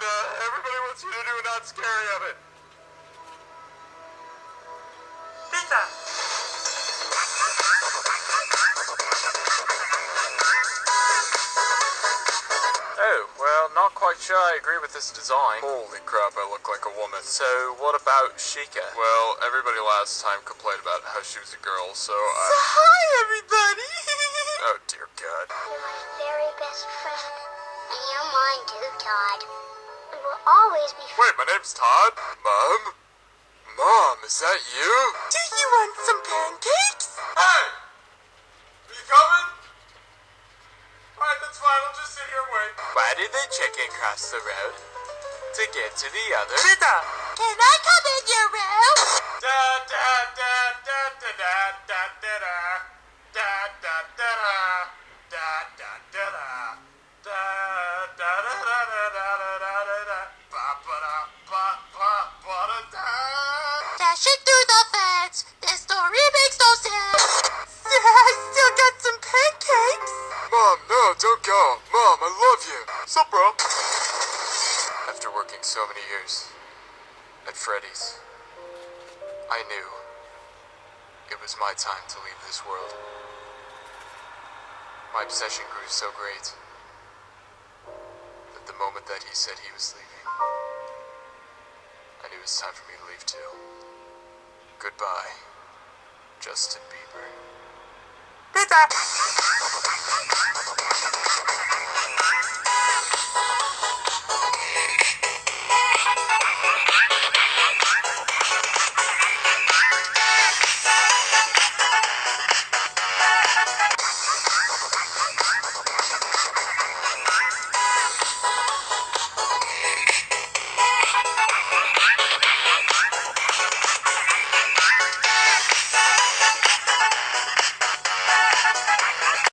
Uh, want you to do not scary of it. Pizza. Oh, well, not quite sure I agree with this design. Holy crap, I look like a woman. So, what about Sheikah? Well, everybody last time complained about how she was a girl, so I... Hi, everybody. Oh, dear God. You're my very best friend. And you're mine too, Todd. We will always be Wait, my name's Todd? Mom? Mom, is that you? Do you want some pancakes? Hey! Are you coming? Alright, that's fine. I'll just sit here and wait. Why did the chicken cross the road? To get to the other? Pizza. Can I come in your room? Da da da da da da da da da da da da da da da da da da Dashing through the fence. This story makes no sense. I still got some pancakes. Mom, no, don't go. Mom, I love you. Sup, bro? After working so many years at Freddy's, I knew it was my time to leave this world. My obsession grew so great that the moment that he said he was leaving, I knew it was time for me to leave too. Goodbye, Justin Bieber. Pizza.